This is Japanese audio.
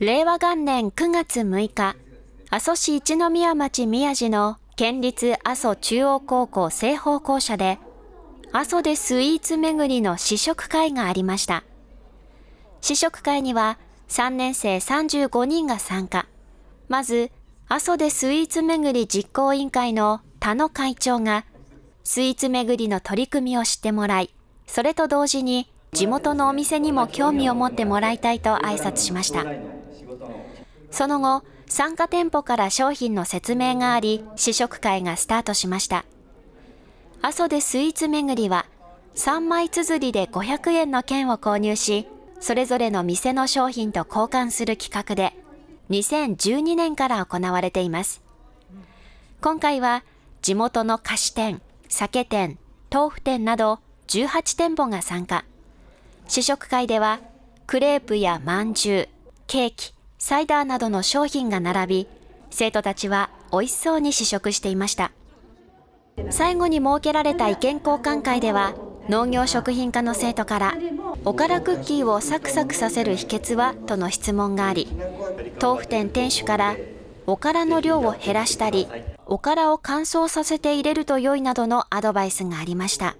令和元年9月6日、阿蘇市一宮町宮地の県立阿蘇中央高校西方校舎で、阿蘇でスイーツ巡りの試食会がありました。試食会には3年生35人が参加。まず、阿蘇でスイーツ巡り実行委員会の田野会長が、スイーツ巡りの取り組みを知ってもらい、それと同時に地元のお店にも興味を持ってもらいたいと挨拶しました。その後、参加店舗から商品の説明があり、試食会がスタートしました。阿蘇でスイーツ巡りは、3枚綴りで500円の券を購入し、それぞれの店の商品と交換する企画で、2012年から行われています。今回は、地元の菓子店、酒店、豆腐店など18店舗が参加。試食会では、クレープやまんじゅう、ケーキ、サイダーなどの商品が並び、生徒たちは美味しそうに試食していました。最後に設けられた意見交換会では、農業食品科の生徒から、おからクッキーをサクサクさせる秘訣はとの質問があり、豆腐店店主から、おからの量を減らしたり、おからを乾燥させて入れると良いなどのアドバイスがありました。